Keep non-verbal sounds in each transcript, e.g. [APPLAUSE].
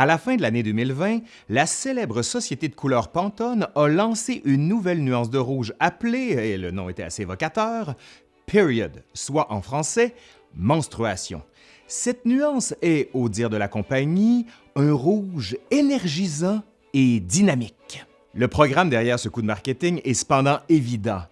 À la fin de l'année 2020, la célèbre société de couleur Pantone a lancé une nouvelle nuance de rouge appelée, et le nom était assez évocateur, period, soit en français menstruation. Cette nuance est, au dire de la compagnie, un rouge énergisant et dynamique. Le programme derrière ce coup de marketing est cependant évident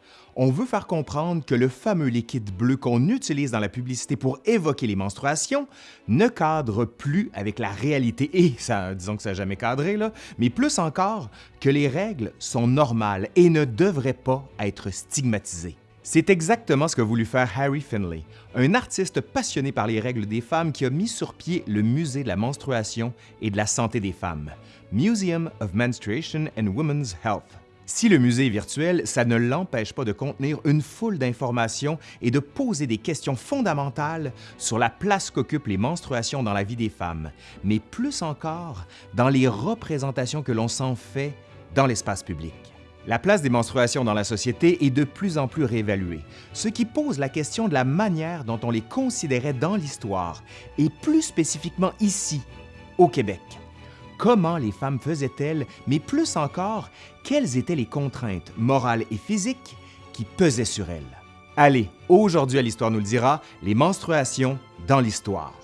on veut faire comprendre que le fameux liquide bleu qu'on utilise dans la publicité pour évoquer les menstruations ne cadre plus avec la réalité et disons que ça n'a jamais cadré, mais plus encore que les règles sont normales et ne devraient pas être stigmatisées. C'est exactement ce qu'a voulu faire Harry Finlay, un artiste passionné par les règles des femmes qui a mis sur pied le Musée de la menstruation et de la santé des femmes, Museum of Menstruation and Women's Health. Si le musée est virtuel, ça ne l'empêche pas de contenir une foule d'informations et de poser des questions fondamentales sur la place qu'occupent les menstruations dans la vie des femmes, mais plus encore dans les représentations que l'on s'en fait dans l'espace public. La place des menstruations dans la société est de plus en plus réévaluée, ce qui pose la question de la manière dont on les considérait dans l'histoire, et plus spécifiquement ici, au Québec comment les femmes faisaient-elles, mais plus encore, quelles étaient les contraintes morales et physiques qui pesaient sur elles? Allez, aujourd'hui à l'Histoire nous le dira, les menstruations dans l'Histoire.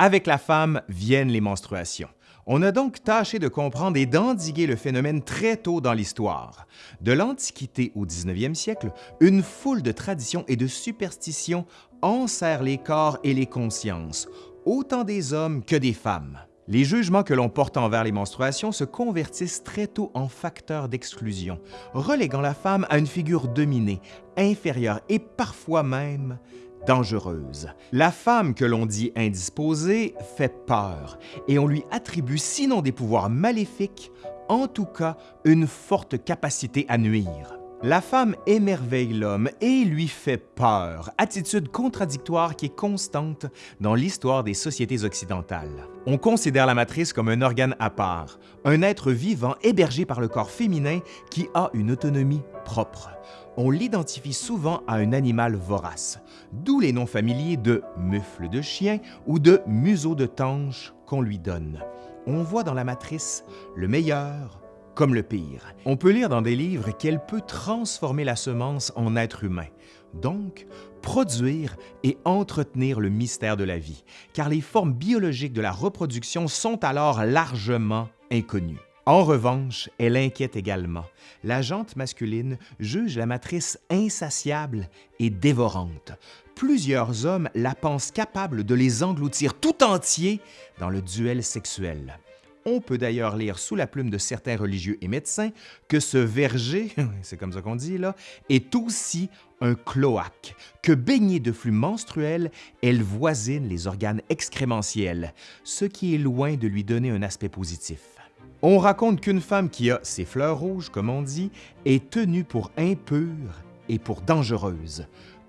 Avec la femme viennent les menstruations. On a donc tâché de comprendre et d'endiguer le phénomène très tôt dans l'histoire. De l'Antiquité au 19e siècle, une foule de traditions et de superstitions enserrent les corps et les consciences, autant des hommes que des femmes. Les jugements que l'on porte envers les menstruations se convertissent très tôt en facteurs d'exclusion, reléguant la femme à une figure dominée, inférieure et parfois même dangereuse. La femme que l'on dit indisposée fait peur et on lui attribue sinon des pouvoirs maléfiques, en tout cas une forte capacité à nuire. La femme émerveille l'homme et lui fait peur, attitude contradictoire qui est constante dans l'histoire des sociétés occidentales. On considère la matrice comme un organe à part, un être vivant hébergé par le corps féminin qui a une autonomie propre on l'identifie souvent à un animal vorace, d'où les noms familiers de mufle de chien ou de museau de tanche qu'on lui donne. On voit dans la matrice le meilleur comme le pire. On peut lire dans des livres qu'elle peut transformer la semence en être humain, donc produire et entretenir le mystère de la vie, car les formes biologiques de la reproduction sont alors largement inconnues. En revanche, elle inquiète également. La jante masculine juge la matrice insatiable et dévorante. Plusieurs hommes la pensent capable de les engloutir tout entiers dans le duel sexuel. On peut d'ailleurs lire sous la plume de certains religieux et médecins que ce verger, [LAUGHS] c'est comme ça qu'on dit là, est aussi un cloaque, que baignée de flux menstruels, elle voisine les organes excrémentiels, ce qui est loin de lui donner un aspect positif. On raconte qu'une femme qui a ses fleurs rouges, comme on dit, est tenue pour impure et pour dangereuse.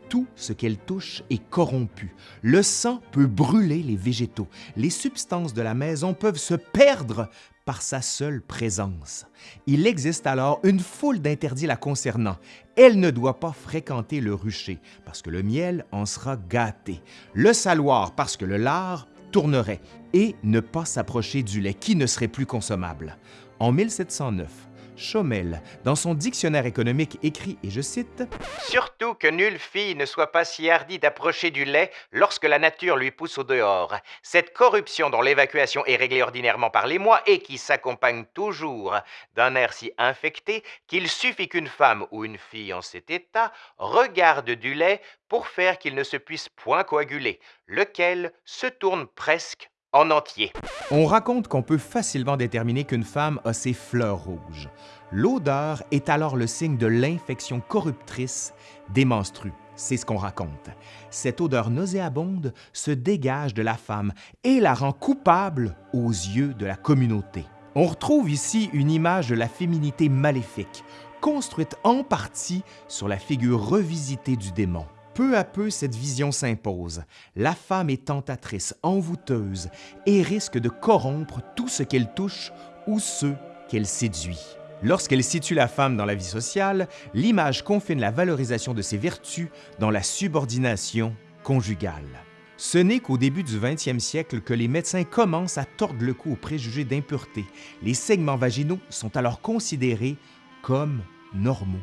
Tout ce qu'elle touche est corrompu. Le sang peut brûler les végétaux. Les substances de la maison peuvent se perdre par sa seule présence. Il existe alors une foule d'interdits la concernant. Elle ne doit pas fréquenter le rucher, parce que le miel en sera gâté, le saloir, parce que le lard tournerait et ne pas s'approcher du lait qui ne serait plus consommable. En 1709, Chaumel, dans son dictionnaire économique, écrit, et je cite, Surtout que nulle fille ne soit pas si hardie d'approcher du lait lorsque la nature lui pousse au dehors. Cette corruption dont l'évacuation est réglée ordinairement par les mois et qui s'accompagne toujours d'un air si infecté qu'il suffit qu'une femme ou une fille en cet état regarde du lait pour faire qu'il ne se puisse point coaguler, lequel se tourne presque en entier. On raconte qu'on peut facilement déterminer qu'une femme a ses fleurs rouges. L'odeur est alors le signe de l'infection corruptrice des menstrues. C'est ce qu'on raconte. Cette odeur nauséabonde se dégage de la femme et la rend coupable aux yeux de la communauté. On retrouve ici une image de la féminité maléfique, construite en partie sur la figure revisitée du démon. Peu à peu, cette vision s'impose. La femme est tentatrice, envoûteuse et risque de corrompre tout ce qu'elle touche ou ceux qu'elle séduit. Lorsqu'elle situe la femme dans la vie sociale, l'image confine la valorisation de ses vertus dans la subordination conjugale. Ce n'est qu'au début du 20e siècle que les médecins commencent à tordre le cou aux préjugés d'impureté. Les segments vaginaux sont alors considérés comme normaux,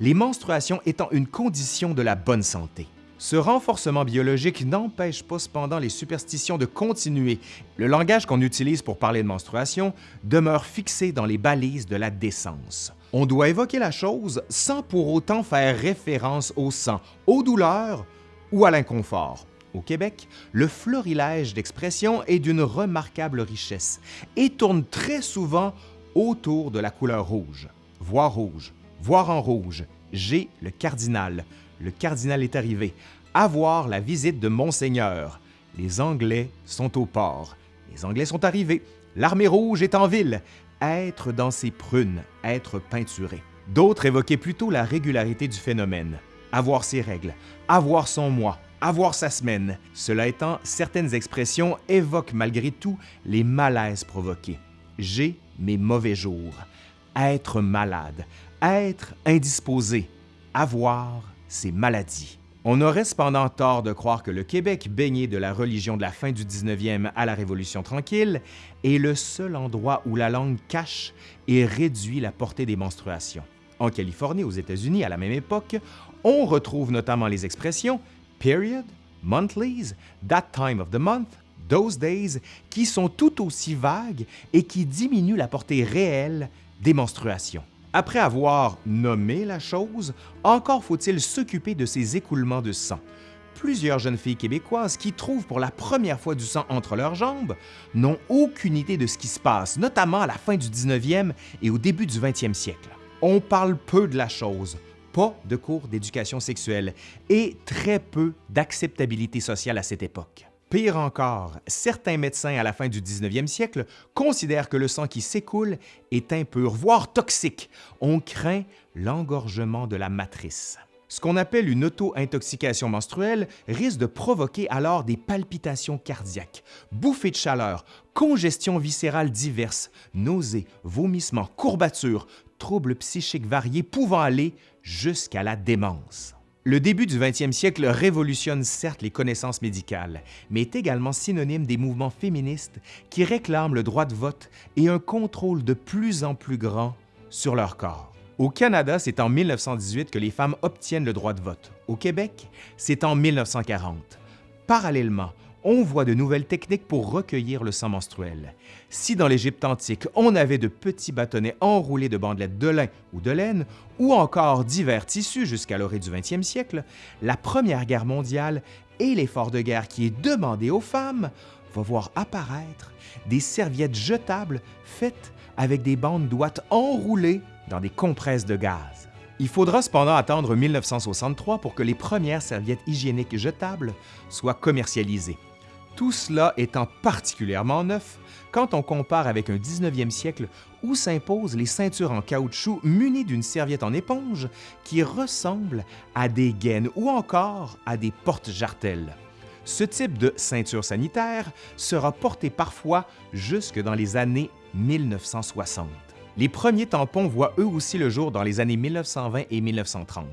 les menstruations étant une condition de la bonne santé. Ce renforcement biologique n'empêche pas cependant les superstitions de continuer. Le langage qu'on utilise pour parler de menstruation demeure fixé dans les balises de la décence. On doit évoquer la chose sans pour autant faire référence au sang, aux douleurs ou à l'inconfort. Au Québec, le florilège d'expressions est d'une remarquable richesse et tourne très souvent autour de la couleur rouge. Voir rouge, voir en rouge, j'ai le cardinal, le cardinal est arrivé, avoir la visite de Monseigneur. Les Anglais sont au port. Les Anglais sont arrivés. L'armée rouge est en ville. Être dans ses prunes, être peinturé. D'autres évoquaient plutôt la régularité du phénomène. Avoir ses règles, avoir son mois, avoir sa semaine. Cela étant, certaines expressions évoquent malgré tout les malaises provoqués. J'ai mes mauvais jours. Être malade, être indisposé, avoir ses maladies. On aurait cependant tort de croire que le Québec, baigné de la religion de la fin du 19e à la Révolution tranquille, est le seul endroit où la langue cache et réduit la portée des menstruations. En Californie, aux États-Unis, à la même époque, on retrouve notamment les expressions period, monthlies, that time of the month, those days, qui sont tout aussi vagues et qui diminuent la portée réelle des menstruations. Après avoir nommé la chose, encore faut-il s'occuper de ces écoulements de sang. Plusieurs jeunes filles québécoises qui trouvent pour la première fois du sang entre leurs jambes n'ont aucune idée de ce qui se passe, notamment à la fin du 19e et au début du 20e siècle. On parle peu de la chose, pas de cours d'éducation sexuelle et très peu d'acceptabilité sociale à cette époque. Pire encore, certains médecins à la fin du 19e siècle considèrent que le sang qui s'écoule est impur, voire toxique. On craint l'engorgement de la matrice. Ce qu'on appelle une auto-intoxication menstruelle risque de provoquer alors des palpitations cardiaques, bouffées de chaleur, congestions viscérales diverses, nausées, vomissements, courbatures, troubles psychiques variés pouvant aller jusqu'à la démence. Le début du 20e siècle révolutionne certes les connaissances médicales, mais est également synonyme des mouvements féministes qui réclament le droit de vote et un contrôle de plus en plus grand sur leur corps. Au Canada, c'est en 1918 que les femmes obtiennent le droit de vote. Au Québec, c'est en 1940. Parallèlement, on voit de nouvelles techniques pour recueillir le sang menstruel. Si dans l'Égypte antique, on avait de petits bâtonnets enroulés de bandelettes de lin ou de laine, ou encore divers tissus jusqu'à l'orée du 20e siècle, la Première Guerre mondiale et l'effort de guerre qui est demandé aux femmes va voir apparaître des serviettes jetables faites avec des bandes d'ouate enroulées dans des compresses de gaz. Il faudra cependant attendre 1963 pour que les premières serviettes hygiéniques jetables soient commercialisées. Tout cela étant particulièrement neuf quand on compare avec un 19e siècle où s'imposent les ceintures en caoutchouc munies d'une serviette en éponge qui ressemblent à des gaines ou encore à des portes-jartelles. Ce type de ceinture sanitaire sera porté parfois jusque dans les années 1960. Les premiers tampons voient eux aussi le jour dans les années 1920 et 1930.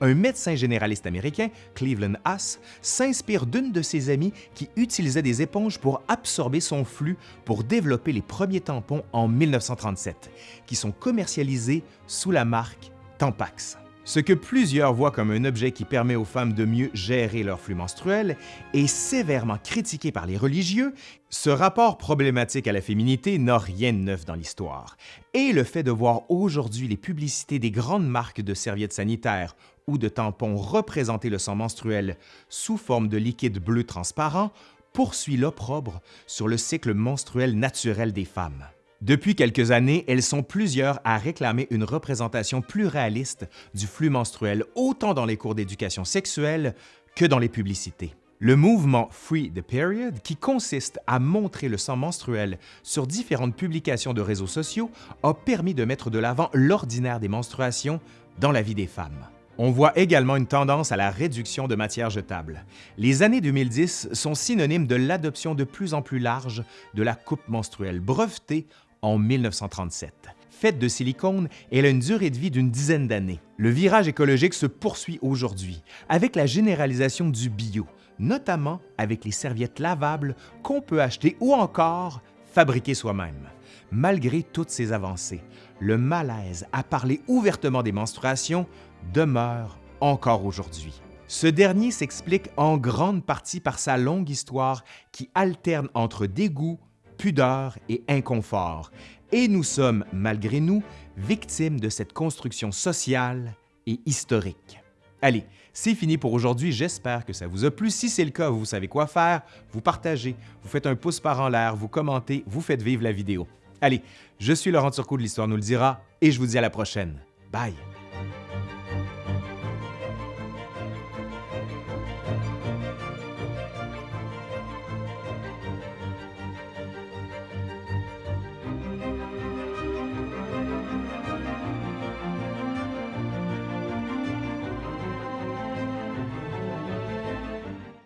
Un médecin généraliste américain, Cleveland Haas, s'inspire d'une de ses amies qui utilisait des éponges pour absorber son flux pour développer les premiers tampons en 1937, qui sont commercialisés sous la marque Tampax. Ce que plusieurs voient comme un objet qui permet aux femmes de mieux gérer leur flux menstruel est sévèrement critiqué par les religieux, ce rapport problématique à la féminité n'a rien de neuf dans l'histoire. Et le fait de voir aujourd'hui les publicités des grandes marques de serviettes sanitaires ou de tampons représenter le sang menstruel sous forme de liquide bleu transparent poursuit l'opprobre sur le cycle menstruel naturel des femmes. Depuis quelques années, elles sont plusieurs à réclamer une représentation plus réaliste du flux menstruel, autant dans les cours d'éducation sexuelle que dans les publicités. Le mouvement Free the Period, qui consiste à montrer le sang menstruel sur différentes publications de réseaux sociaux, a permis de mettre de l'avant l'ordinaire des menstruations dans la vie des femmes. On voit également une tendance à la réduction de matières jetables. Les années 2010 sont synonymes de l'adoption de plus en plus large de la coupe menstruelle brevetée en 1937. faite de silicone, elle a une durée de vie d'une dizaine d'années. Le virage écologique se poursuit aujourd'hui avec la généralisation du bio, notamment avec les serviettes lavables qu'on peut acheter ou encore fabriquer soi-même. Malgré toutes ces avancées, le malaise à parler ouvertement des menstruations demeure encore aujourd'hui. Ce dernier s'explique en grande partie par sa longue histoire qui alterne entre dégoût, pudeur et inconfort, et nous sommes, malgré nous, victimes de cette construction sociale et historique. Allez, c'est fini pour aujourd'hui, j'espère que ça vous a plu. Si c'est le cas, vous savez quoi faire, vous partagez, vous faites un pouce par en l'air, vous commentez, vous faites vivre la vidéo. Allez, je suis Laurent Turcot de l'Histoire nous le dira, et je vous dis à la prochaine. Bye!